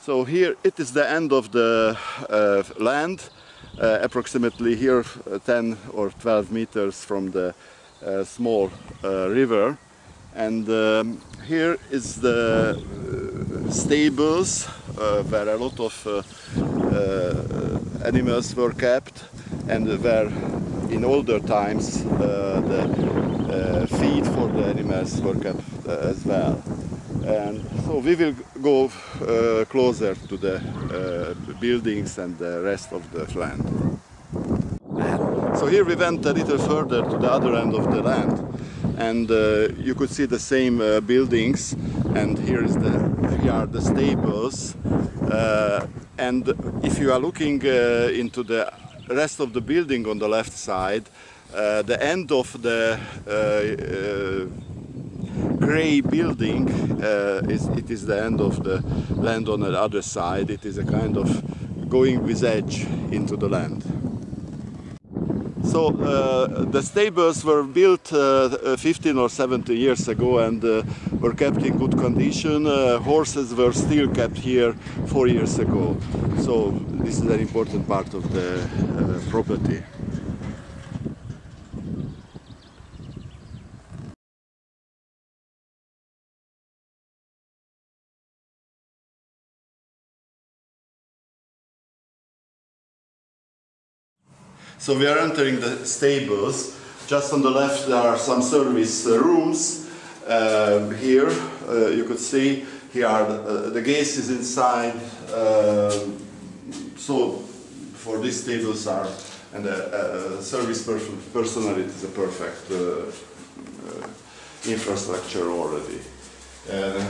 So here it is the end of the uh, land, uh, approximately here uh, 10 or 12 meters from the uh, small uh, river. And um, here is the uh, stables where a lot of animals were kept and where in older times the feed for the animals were kept as well. And so we will go uh, closer to the uh, buildings and the rest of the land. So here we went a little further to the other end of the land. And uh, you could see the same uh, buildings. And here is the here are the stables. Uh, and if you are looking uh, into the rest of the building on the left side the end of the grey building uh, is it is the end of the land on the other side it is a kind of going with edge into the land so uh, the stables were built uh, 15 or 17 years ago and uh, were kept in good condition. Uh, horses were still kept here four years ago. So this is an important part of the uh, property. So we are entering the stables. Just on the left there are some service uh, rooms. Uh, here uh, you could see here are the, uh, the is inside. Uh, so for these tables are and the service per- personnel it is a perfect uh, uh, infrastructure already. Uh,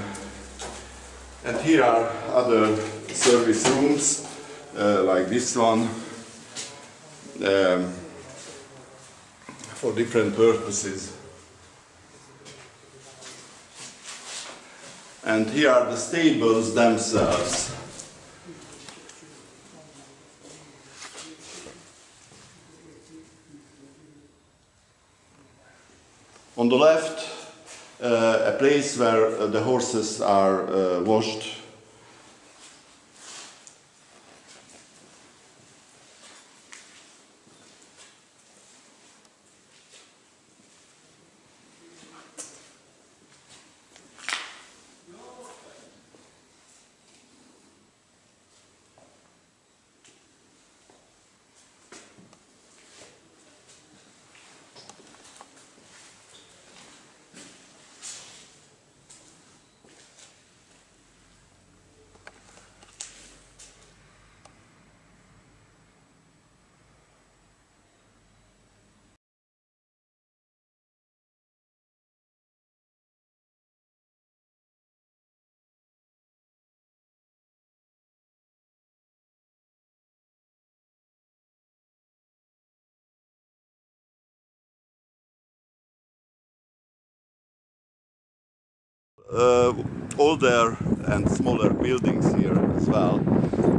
and here are other service rooms uh, like this one um, for different purposes. And here are the stables themselves. On the left, uh, a place where uh, the horses are uh, washed uh, older and smaller buildings here as well.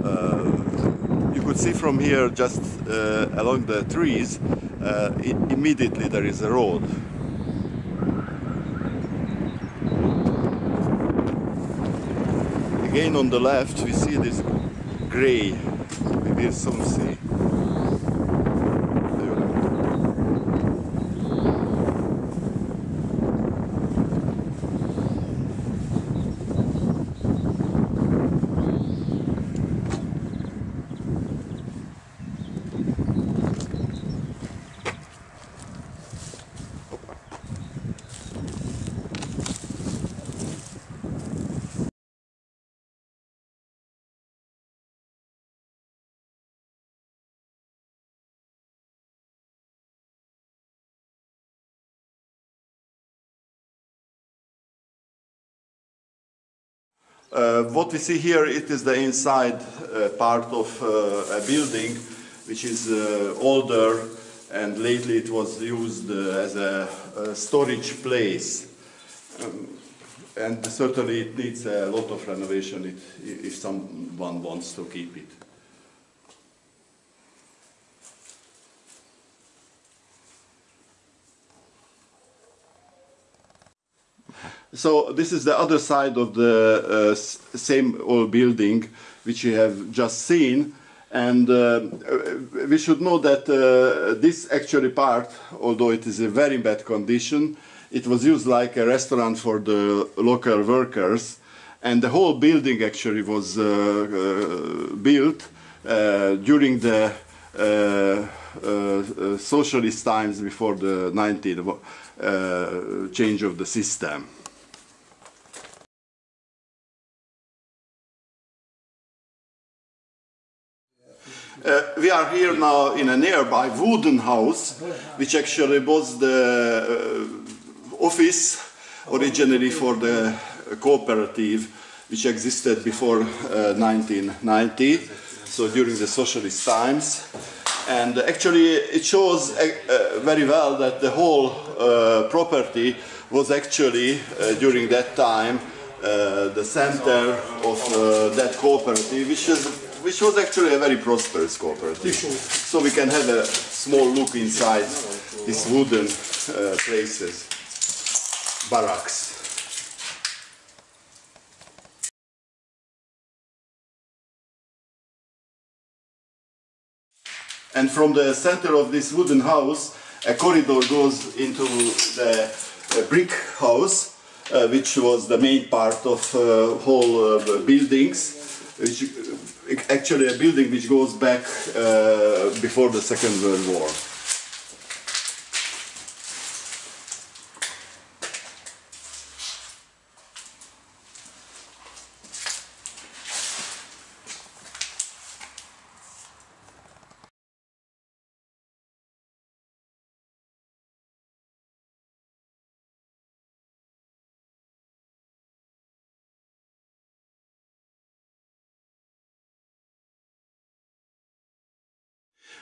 Uh, you could see from here, just uh, along the trees, uh, immediately there is a road. Again on the left, we see this gray. Will soon see. Uh, what we see here, it is the inside uh, part of uh, a building which is uh, older and lately it was used uh, as a, a storage place. Um, and certainly it needs a lot of renovation it, if someone wants to keep it. So this is the other side of the uh, same old building which you have just seen. And uh, we should know that uh, this actually part, although it is in very bad condition, it was used like a restaurant for the local workers. And the whole building actually was uh, uh, built uh, during the socialist times before the 19th uh, change of the system. Uh, we are here now in a nearby wooden house, which actually was the uh, office originally for the cooperative, which existed before uh, 1990, so during the socialist times. And actually, it shows uh, uh, very well that the whole uh, property was actually, uh, during that time, uh, the center of uh, that cooperative, which, is, which was actually a very prosperous cooperative. So we can have a small look inside these wooden uh, places, barracks. And from the center of this wooden house, a corridor goes into the uh, brick house, uh, which was the main part of uh, whole uh, buildings, which uh, actually a building which goes back uh, before the Second World War.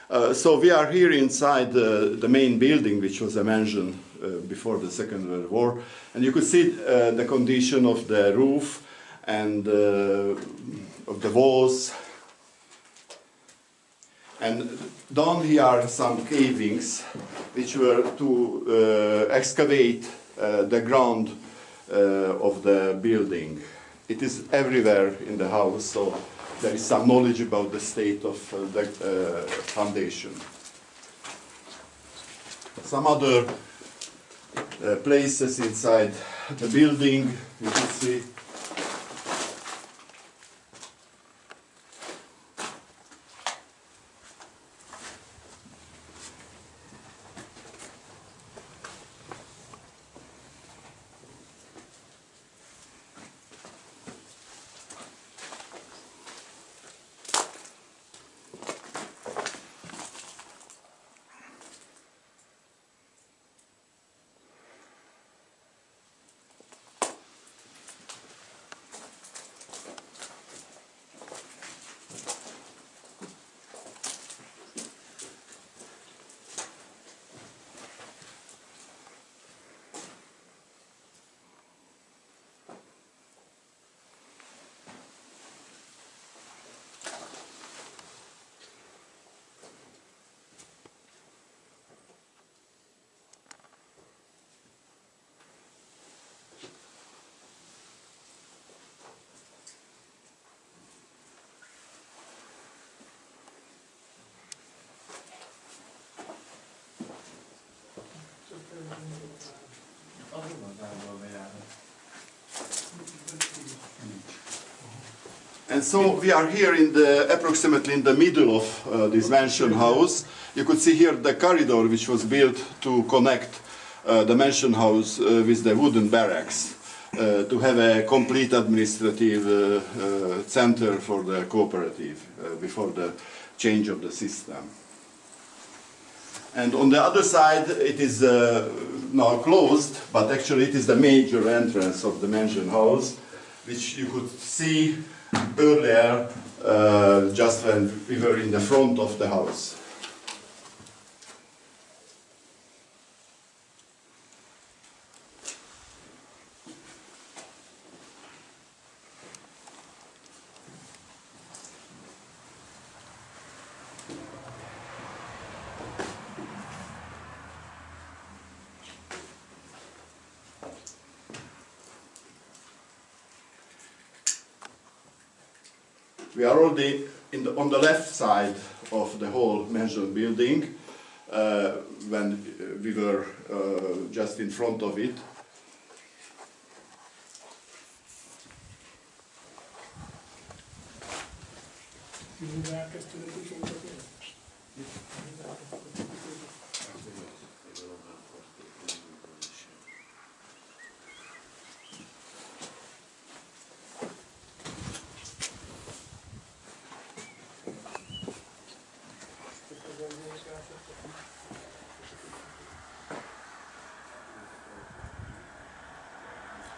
Uh, so we are here inside the, the main building, which was a mansion uh, before the Second World War, and you could see uh, the condition of the roof and uh, of the walls. And down here are some cavings, which were to uh, excavate the ground of the building. It is everywhere in the house, so there is some knowledge about the state of uh, the uh, foundation. Some other uh, places inside the building, you can see. And so we are here in the approximately in the middle of uh, this mansion house. You could see here the corridor which was built to connect uh, the mansion house uh, with the wooden barracks uh, to have a complete administrative uh, uh, center for the cooperative before the change of the system. And on the other side, it is now closed, but actually it is the major entrance of the mansion house, which you could see earlier, uh, just when we were in the front of the house. We are already in the, on the left side of the whole mansion building uh, when uh, we were uh, just in front of it.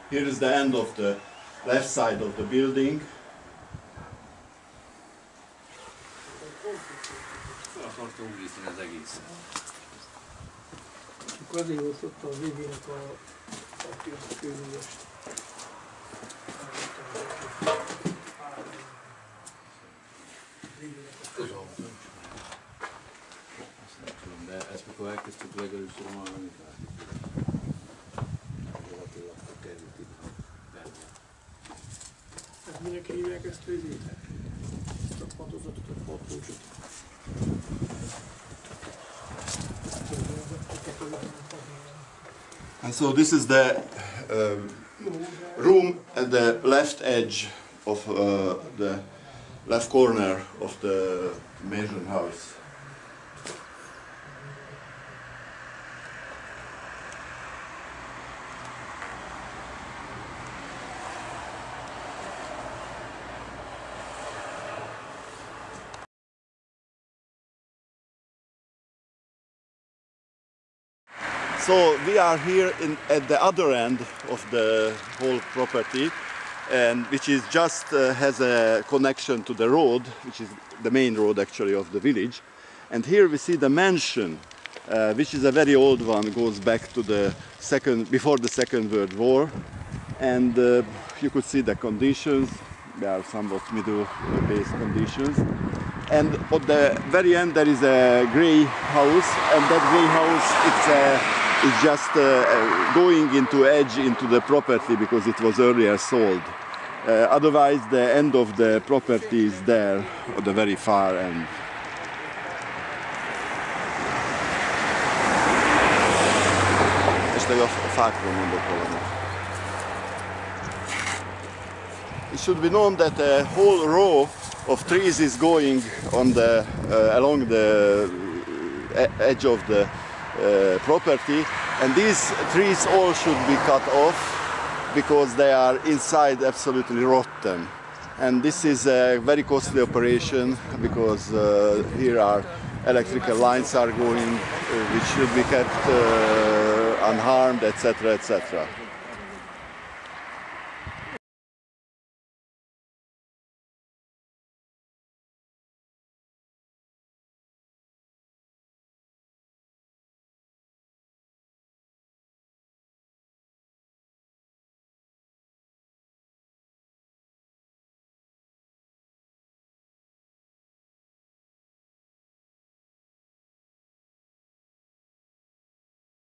Here is the end of the left side of the building. Akarta a a, a mikor elkezdtük legelőször hallani, látjuk. And so this is the um, room at the left edge of uh, the left corner of the mansion house. So we are here in, at the other end of the whole property, and which is just uh, has a connection to the road, which is the main road actually of the village. And here we see the mansion, uh, which is a very old one, goes back to the second before the Second World War, and uh, you could see the conditions. They are somewhat middle-based conditions. And at the very end there is a grey house, and that grey house it's a it's just uh, uh, going into edge into the property because it was earlier sold. Uh, otherwise, the end of the property is there at the very far end. A. It should be known that a whole row of trees is going on the uh, along the uh, edge of the property. And these trees all should be cut off because they are inside absolutely rotten. And this is a very costly operation because uh, here are electrical lines are going uh, which should be kept uh, unharmed etc etc